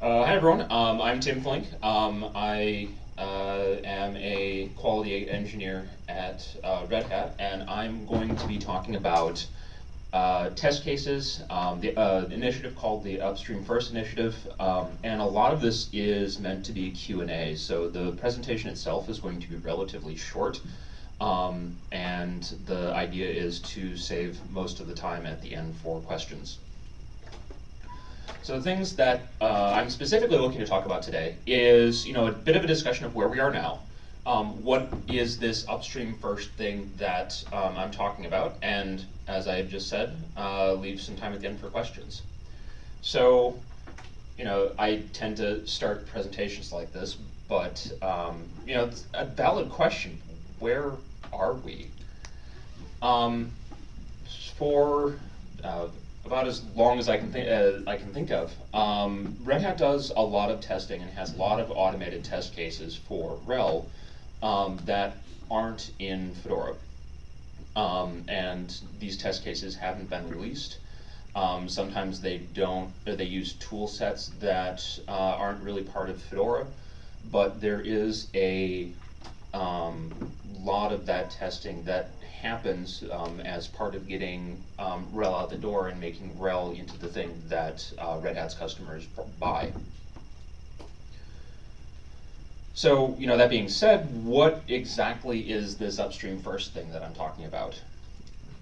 Uh, hi everyone, um, I'm Tim Flink. Um, I uh, am a quality engineer at uh, Red Hat, and I'm going to be talking about uh, test cases, um, the uh, initiative called the Upstream First Initiative, um, and a lot of this is meant to be Q&A, so the presentation itself is going to be relatively short, um, and the idea is to save most of the time at the end for questions. So the things that uh, I'm specifically looking to talk about today is, you know, a bit of a discussion of where we are now. Um, what is this upstream first thing that um, I'm talking about? And as I just said, uh, leave some time at the end for questions. So, you know, I tend to start presentations like this, but, um, you know, it's a valid question. Where are we? Um, for uh, about as long as I can think uh, I can think of. Um, Red Hat does a lot of testing and has a lot of automated test cases for RHEL um, that aren't in Fedora. Um, and these test cases haven't been released. Um, sometimes they don't, they use tool sets that uh, aren't really part of Fedora, but there is a um, lot of that testing that happens um, as part of getting um, RHEL out the door and making RHEL into the thing that uh, Red Hat's customers buy. So, you know, that being said, what exactly is this upstream first thing that I'm talking about?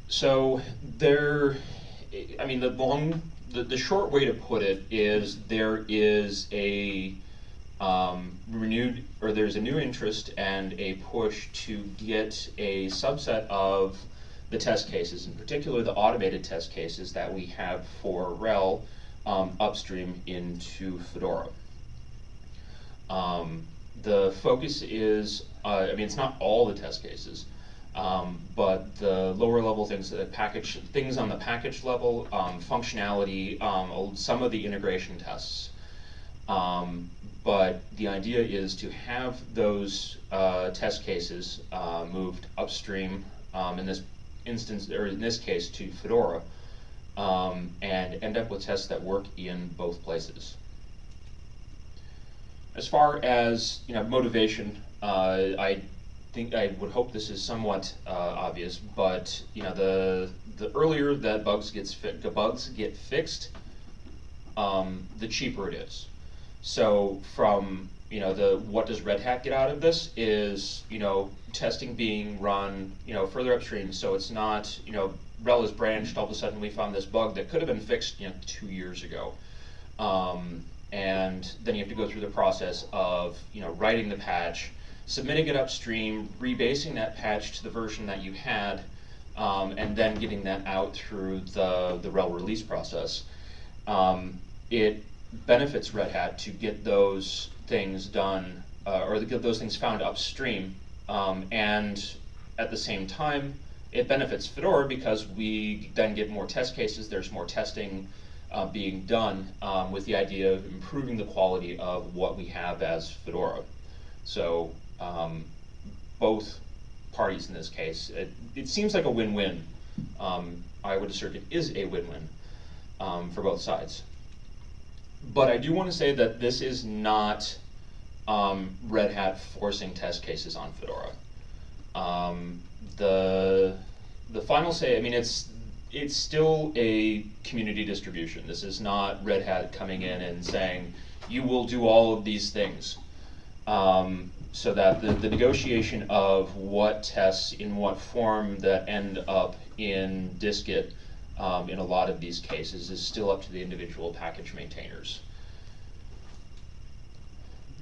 So there, I mean, the long, the, the short way to put it is there is a um, renewed, or there's a new interest and a push to get a subset of the test cases, in particular the automated test cases that we have for RHEL um, upstream into Fedora. Um, the focus is, uh, I mean, it's not all the test cases, um, but the lower level things, the package things on the package level, um, functionality, um, some of the integration tests. Um, but the idea is to have those uh, test cases uh, moved upstream, um, in this instance, or in this case, to Fedora, um, and end up with tests that work in both places. As far as you know, motivation, uh, I think I would hope this is somewhat uh, obvious, but you know, the the earlier that bugs gets the bugs get fixed, um, the cheaper it is. So from you know the what does Red Hat get out of this is you know testing being run you know further upstream. So it's not you know RHEL is branched. All of a sudden we found this bug that could have been fixed you know two years ago. Um, and then you have to go through the process of you know writing the patch, submitting it upstream, rebasing that patch to the version that you had, um, and then getting that out through the the RHEL release process. Um, it benefits Red Hat to get those things done uh, or to get those things found upstream. Um, and at the same time, it benefits Fedora because we then get more test cases, there's more testing uh, being done um, with the idea of improving the quality of what we have as Fedora. So um, both parties in this case, it, it seems like a win-win. Um, I would assert it is a win-win um, for both sides. But I do want to say that this is not um, Red Hat forcing test cases on Fedora. Um, the the final say, I mean, it's it's still a community distribution. This is not Red Hat coming in and saying you will do all of these things. Um, so that the, the negotiation of what tests in what form that end up in dist-git um, in a lot of these cases is still up to the individual package maintainers.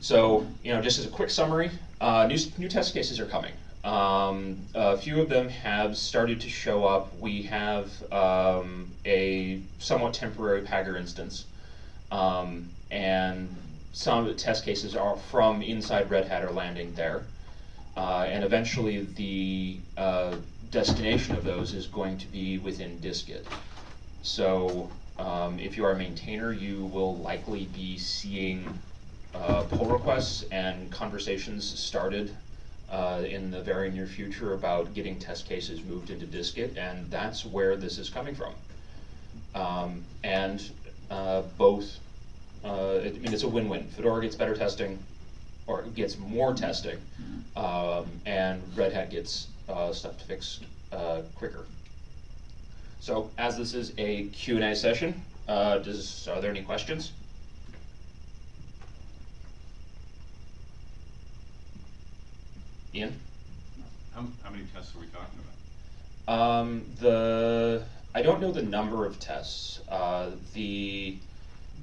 So, you know, just as a quick summary, uh, new, new test cases are coming. Um, a few of them have started to show up. We have um, a somewhat temporary Pagure instance, um, and some of the test cases are from inside Red Hat are landing there. Uh, and eventually the uh, destination of those is going to be within dist-git. So um, if you are a maintainer, you will likely be seeing uh, pull requests and conversations started uh, in the very near future about getting test cases moved into dist-git, and that's where this is coming from. Um, and uh, both Uh, it, I mean, it's a win-win. Fedora gets better testing, or gets more testing, um, and Red Hat gets uh, stuff to fix uh, quicker. So, as this is a Q&A session, uh, does, are there any questions? Ian? How, how many tests are we talking about? Um, the I don't know the number of tests. Uh, the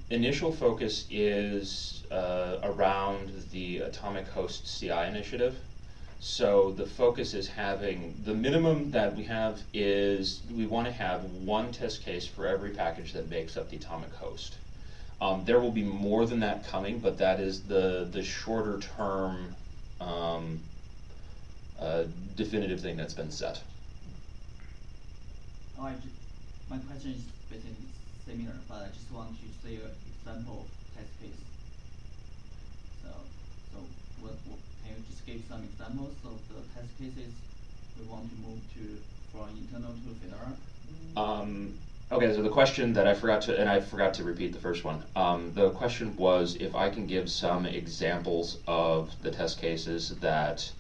initial focus is uh, around the Atomic Host CI initiative. So the focus is having the minimum that we have is we want to have one test case for every package that makes up the Atomic Host. Um, there will be more than that coming, but that is the the shorter term um, uh, definitive thing that's been set. Oh, I my question is basically similar, but I just want to see an example test case. So, so what, what, give some examples of the test cases we want to move to, from internal to Fedora? Um, okay, so the question that I forgot to, and I forgot to repeat the first one. Um, the question was if I can give some examples of the test cases that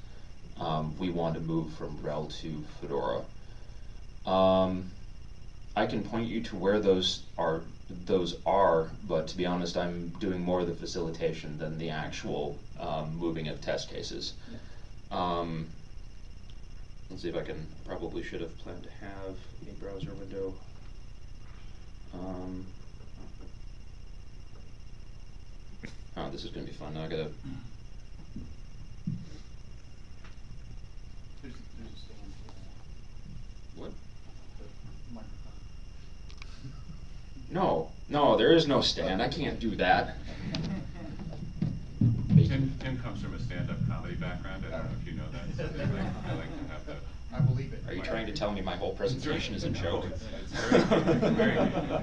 um, we want to move from RHEL to Fedora. Um, I can point you to where those are. Those are, but to be honest, I'm doing more of the facilitation than the actual um, moving of test cases. Um, let's see if I can. Probably should have planned to have a browser window. Um, oh, this is gonna be fun. Now I gotta. There's, there's a stand for that, What? the microphone. No, no, there is no stand. I can't do that. Tim, Tim comes from a stand-up comedy background, I don't know if you know that, so they like, they like to have the. I believe it. Are you trying to tell me my whole presentation is a joke? No, it's- it's very good, very good. Uh,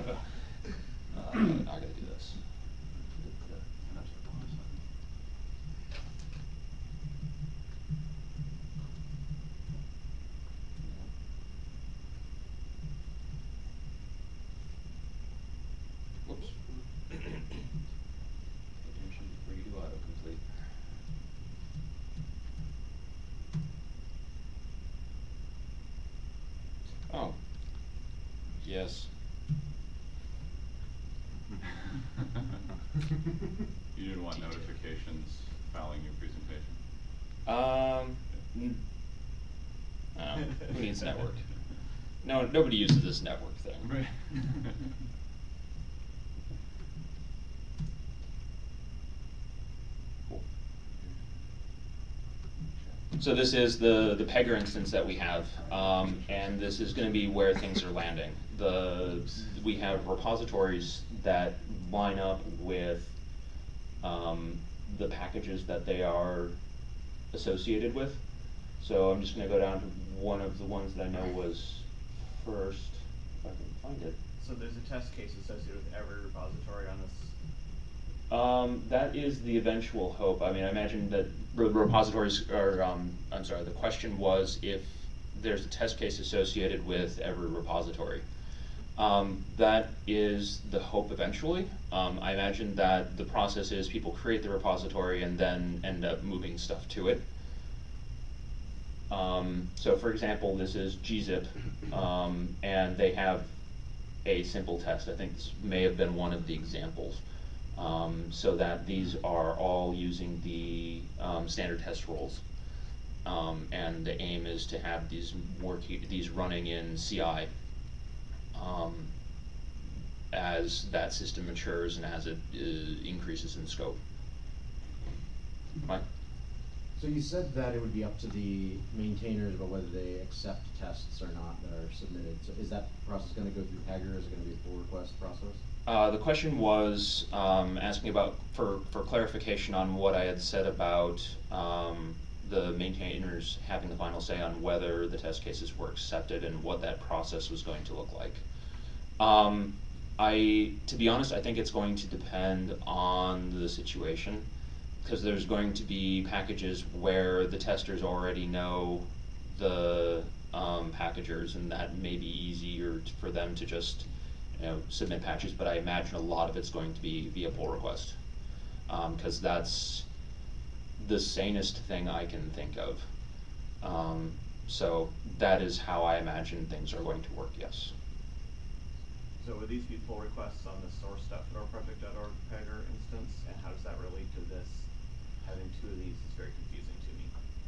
I gotta do this. Whoops. Attention, redo autocomplete. Oh. Yes. You didn't want notifications following your presentation? Um, who needs network? No, nobody uses this network thing. Right. Cool. So this is the, the Pagure instance that we have, um, and this is gonna be where things are landing. The, we have repositories that line up with, um, the packages that they are associated with. So I'm just gonna go down to one of the ones that I know was first, if I can find it. So there's a test case associated with every repository on this. Um, that is the eventual hope. I mean, I imagine that re- repositories are, um, I'm sorry, the question was if there's a test case associated with every repository. Um, that is the hope eventually. Um, I imagine that the process is people create the repository and then end up moving stuff to it. Um, so for example, this is gzip, um, and they have a simple test. I think this may have been one of the examples. Um, so that these are all using the um, standard test rules. Um, and the aim is to have these work, these running in CI um, as that system matures and as it uh, increases in scope. Mike? So you said that it would be up to the maintainers about whether they accept tests or not that are submitted. So is that process gonna go through Pagure, is it gonna be a pull request process? Uh, the question was um, asking about for, for clarification on what I had said about um, the maintainers having the final say on whether the test cases were accepted and what that process was going to look like. Um, I, to be honest, I think it's going to depend on the situation because there's going to be packages where the testers already know the um, packagers and that may be easier for them to just you know, submit patches, but I imagine a lot of it's going to be via pull request. Um, cause that's the sanest thing I can think of. Um, so that is how I imagine things are going to work, yes. So would these be pull requests on the source.fedoraproject.org Pagure instance, and how does that relate to this? Having two of these is very confusing to me.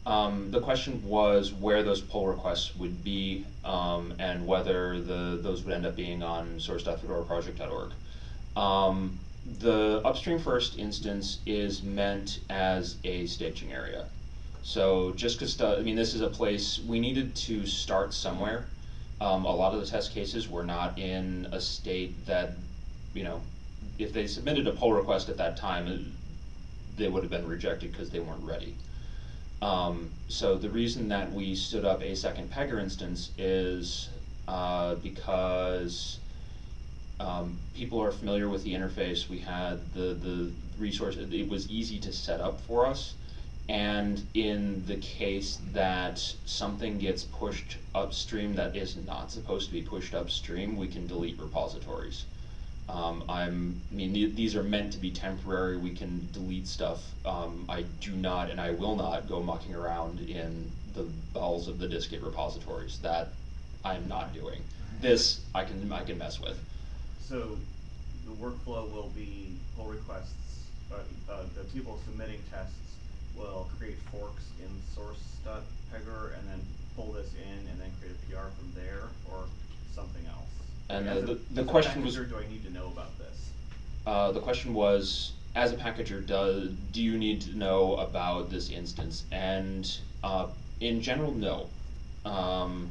Um, the question was where those pull requests would be, um, and whether the, those would end up being on source.fedoraproject.org. Um, the upstream first instance is meant as a staging area. So just because, I mean, this is a place, we needed to start somewhere. Um, a lot of the test cases were not in a state that, you know, if they submitted a pull request at that time, they would have been rejected because they weren't ready. Um, so the reason that we stood up a second Pagure instance is uh, because um, people are familiar with the interface. We had the the resource. It, it was easy to set up for us. And in the case that something gets pushed upstream that is not supposed to be pushed upstream, we can delete repositories. Um, I'm, I mean, th these are meant to be temporary. We can delete stuff. Um, I do not, and I will not go mucking around in the bowels of the dist-git repositories. That I'm not doing. This I can I can mess with. So, the workflow will be pull requests. Uh, uh, the people submitting tests will create forks in source.pagure and then pull this in and then create a PR from there or something else. And As the- a- the- the as a question was- packager, Do I need to know about this? Uh, the question was, as a packager, do, do you need to know about this instance? And uh, in general, no. Um,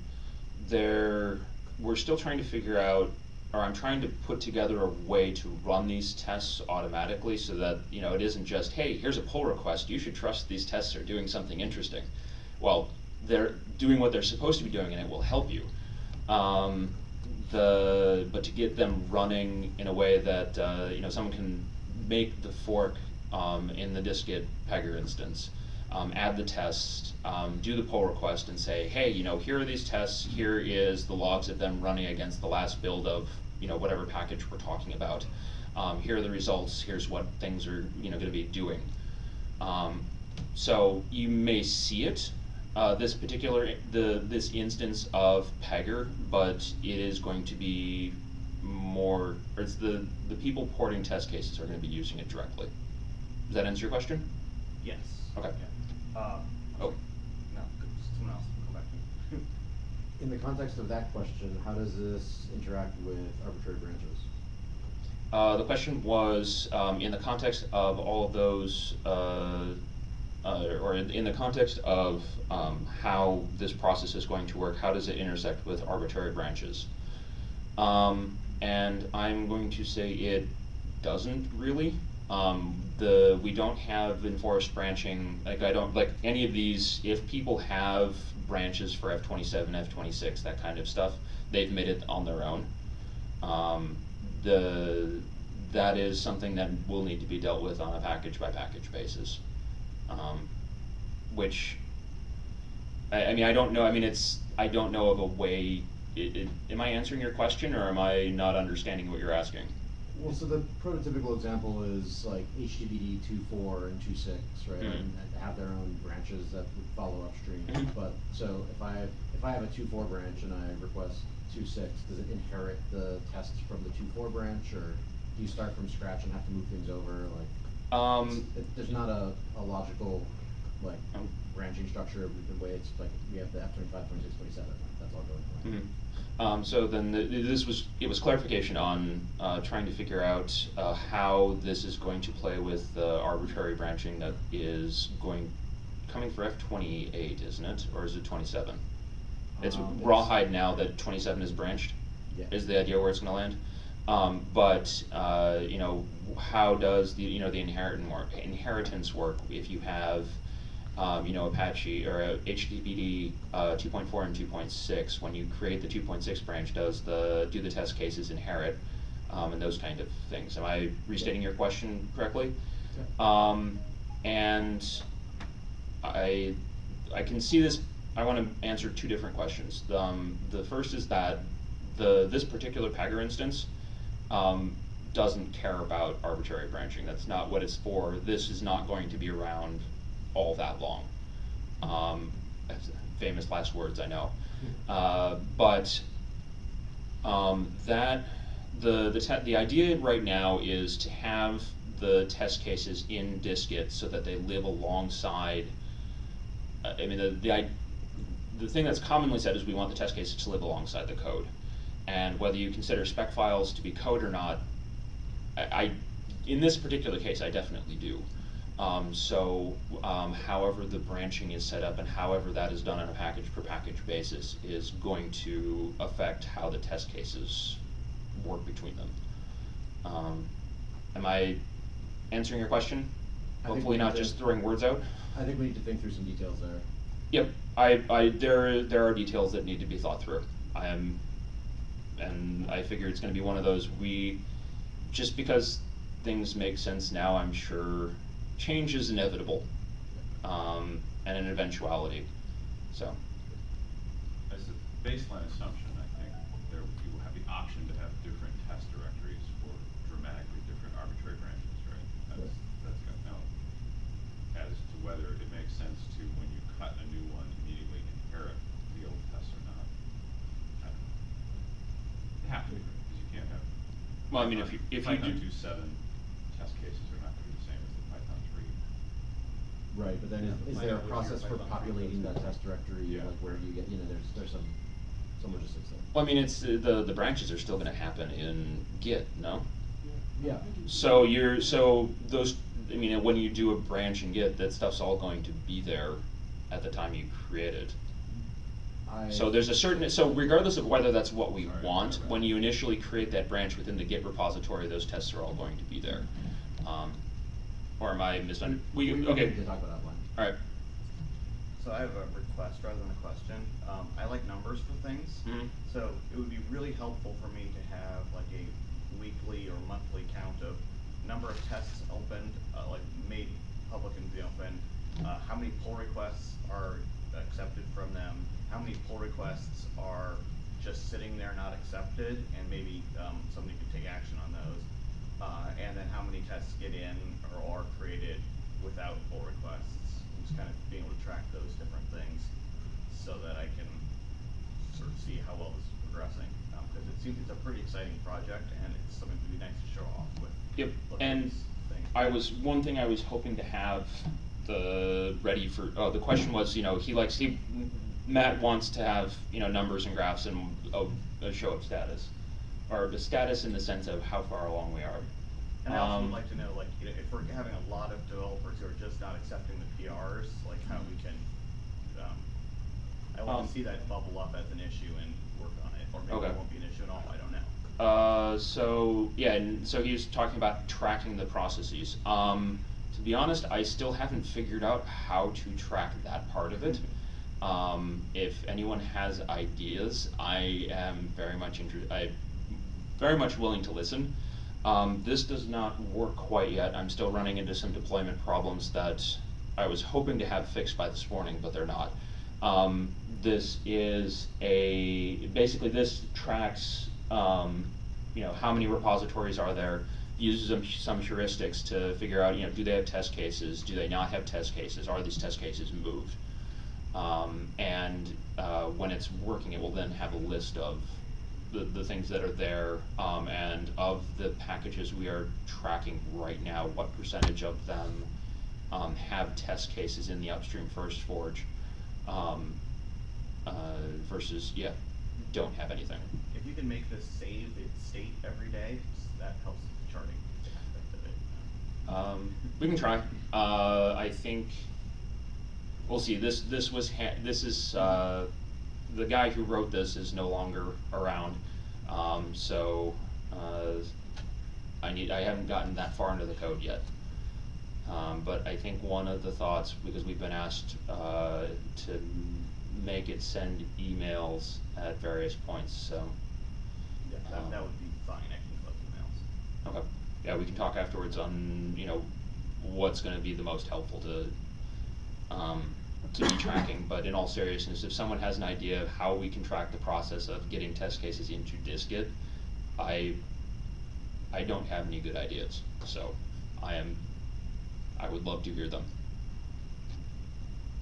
there, we're still trying to figure out, or I'm trying to put together a way to run these tests automatically so that you know it isn't just, hey, here's a pull request. You should trust these tests are doing something interesting. Well, they're doing what they're supposed to be doing, and it will help you. Um, the but to get them running in a way that uh, you know someone can make the fork um, in the dist-git Pagure instance, um, add the test, um, do the pull request, and say, hey, you know, here are these tests. Here is the logs of them running against the last build of you know whatever package we're talking about. Um, here are the results. Here's what things are you know going to be doing. Um, so you may see it uh, this particular the this instance of Pagure, but it is going to be more, or it's the the people porting test cases are going to be using it directly. Does that answer your question? Yes. Okay. Yeah. Um, Oh. no, someone else, come back. In the context of that question, how does this interact with arbitrary branches? Uh, the question was um, in the context of all of those, uh, or in, in the context of um, how this process is going to work. How does it intersect with arbitrary branches? Um, and I'm going to say it doesn't really. Um, the we don't have enforced branching. Like I don't like any of these. If people have branches for F27, F26, that kind of stuff, they've made it on their own. Um, the that is something that will need to be dealt with on a package by package basis. Um, which I, I mean I don't know. I mean it's I don't know of a way. It, it, am I answering your question or am I not understanding what you're asking? Well, so the prototypical example is like two four and two six, right? Mhm. And have their own branches that would follow upstream. Mhm. But, so if I, if I have a two four branch and I request two six, does it inherit the tests from the two four branch? Or do you start from scratch and have to move things over, like? Um, it- There's not a, a logical, like, Um, branching structure, the way it's, like, we have the F twenty-five, twenty-six, twenty-seven, that's all going away. Mhm. Um, so then the, this was it was clarification on uh, trying to figure out uh, how this is going to play with the arbitrary branching that is going coming for F twenty eight, isn't it, or is it twenty seven? It's Um, rawhide now that twenty seven is branched. Yeah. Is the idea where it's going to land? Um, but uh, you know, how does the you know the inheritance work? Inheritance work if you have um, you know, Apache or uh, HTTPD uh, 2.4 and 2.6, when you create the 2.6 branch, does the do the test cases inherit um, and those kind of things? Am I restating your question correctly? Um, and I I can see this. I want to answer two different questions. Um, the first is that the this particular Pagure instance um, doesn't care about arbitrary branching. That's not what it's for. This is not going to be around all that long. Um, famous last words, I know. Uh, but um, that the the the idea right now is to have the test cases in dist-git so that they live alongside. Uh, I mean, the the the thing that's commonly said is we want the test cases to live alongside the code, and whether you consider spec files to be code or not, I, I in this particular case I definitely do. Um, so, um, however the branching is set up and however that is done on a package per package basis is going to affect how the test cases work between them. Um, am I answering your question? I Hopefully not just throwing words out? I think we need to think through some details there. Yep, I, I, there, there are details that need to be thought through. I am, and I figure it's gonna be one of those, we, just because things make sense now, I'm sure change is inevitable, um, and an eventuality, so. As a baseline assumption, I think there, you will have the option to have different test directories for dramatically different arbitrary branches, right? That's, that's got no, as to whether it makes sense to, when you cut a new one, immediately inherit the old tests or not. I don't know. You have to, because you can't have. Well, I mean, if you- if you Python do- two seven test cases are not gonna be the same as the Python three. Right, but then is, is there a out process for Python populating that test directory, Yeah. like where you get, you know, there's, there's some, some logistics there. Well, I mean, it's, uh, the, the branches are still gonna happen in Git, no? Yeah. So you're, so those, I mean, when you do a branch in Git, that stuff's all going to be there at the time you create it. I. So there's a certain, so regardless of whether that's what we Right, want, right, right. when you initially create that branch within the Git repository, those tests are all going to be there. Um, or am I misunderstanding? We, We okay, need to talk about offline. alright. So I have a request rather than a question. Um, I like numbers for things. Mhm. So it would be really helpful for me to have like a weekly or monthly count of number of tests opened, uh, like made public in the open, uh, how many pull requests are accepted from them, how many pull requests are just sitting there not accepted, and maybe, um, somebody could take action on those. Uh, and then how many tests get in or are created without pull requests. Just kind of being able to track those different things so that I can sort of see how well this is progressing. Um, cause it seems it's a pretty exciting project and it's something to be nice to show off with. Yep, and. I was, one thing I was hoping to have the, ready for, oh, the question was, you know, he likes, he, Matt wants to have, you know, numbers and graphs and a, a show of status. Or the status in the sense of how far along we are. And I also Um, would like to know, like, you know, if we're having a lot of developers who are just not accepting the PRs, like how we can, um, I Um, want to see that bubble up as an issue and work on it, or maybe Okay. it won't be an issue at all, I don't know. Uh, so yeah, and so he was talking about tracking the processes. Um, to be honest, I still haven't figured out how to track that part of it. Um, if anyone has ideas, I am very much interested. I very much willing to listen. Um, this does not work quite yet. I'm still running into some deployment problems that I was hoping to have fixed by this morning, but they're not. Um, this is a basically this tracks um, you know how many repositories are there, uses some, some heuristics to figure out you know do they have test cases, do they not have test cases, are these test cases moved, um, and uh, when it's working, it will then have a list of the, the things that are there, um, and of the packages we are tracking right now, what percentage of them um, have test cases in the upstream first forge, um, uh, versus, yeah, don't have anything. If you can make this save its state every day, that helps charting aspect of it. Um, we can try. Uh, I think we'll see. This this was ha- this is uh, the guy who wrote this is no longer around, um, so uh, I need I haven't gotten that far into the code yet. Um, but I think one of the thoughts because we've been asked uh, to make it send emails at various points, so. Yeah, that, that would be fine, I can collect emails. Okay, yeah, we can talk afterwards on, you know, what's gonna be the most helpful to, um, to be tracking, but in all seriousness, if someone has an idea of how we can track the process of getting test cases into dist-git, I I don't have any good ideas, so I am, I would love to hear them.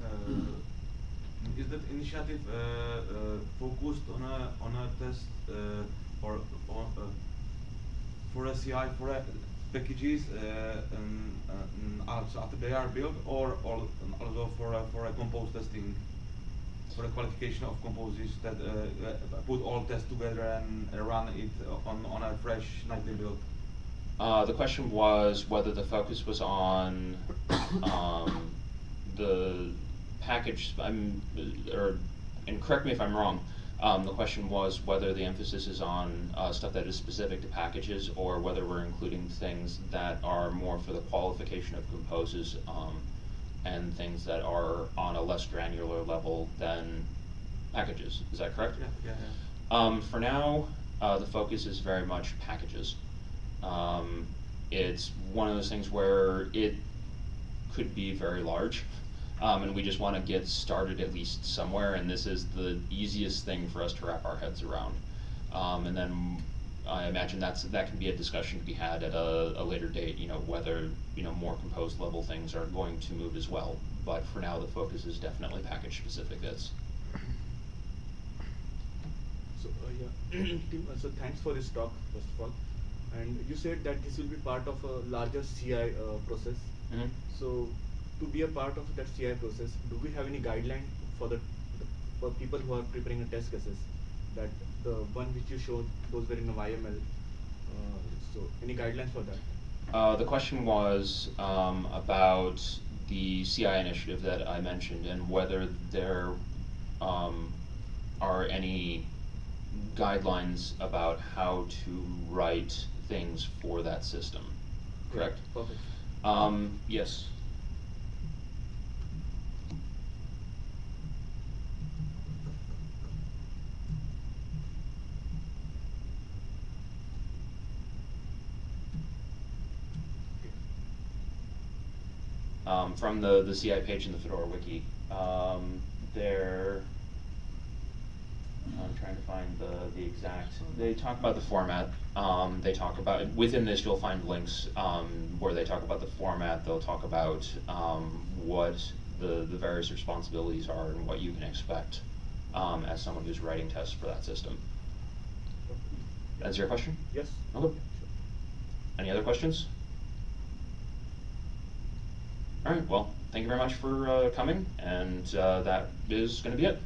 Uh, is that initiative uh, uh, focused on a on a test uh, or on, for a CI for packages after they are built or, or um, also for a, for a compose testing for the qualification of composes that uh, uh, put all tests together and run it on on a fresh nightly build. Uh, the question was whether the focus was on um, the package. I'm, or, and correct me if I'm wrong. Um, the question was whether the emphasis is on uh, stuff that is specific to packages, or whether we're including things that are more for the qualification of composes, um, and things that are on a less granular level than packages. Is that correct? Yeah, yeah, yeah. Um, for now, uh, the focus is very much packages. Um, it's one of those things where it could be very large, um, and we just want to get started at least somewhere, and this is the easiest thing for us to wrap our heads around. Um, and then I imagine that's that can be a discussion to be had at a, a later date. You know whether you know more composed level things are going to move as well. But for now, the focus is definitely package specific bits. So, uh, yeah, so thanks for this talk, first of all. And you said that this will be part of a larger CI uh, process. Mhm. So, to be a part of that CI process, do we have any guideline for the, the for people who are preparing a test cases? That the one which you showed, those were in a YML. Uh, so, any guidelines for that? Uh, the question was um, about the CI initiative that I mentioned and whether there um, are any guidelines about how to write things for that system. Correct? Perfect. Um, yes. Um, from the, the CI page in the Fedora wiki. Um, there, I'm trying to find the, the exact, they talk about the format. Um, they talk about, within this you'll find links um, where they talk about the format. They'll talk about um, what the, the various responsibilities are and what you can expect um, as someone who's writing tests for that system. Answer your question? Yes. Okay. Any other questions? All right, well, thank you very much for uh, coming, and uh, that is going to be it.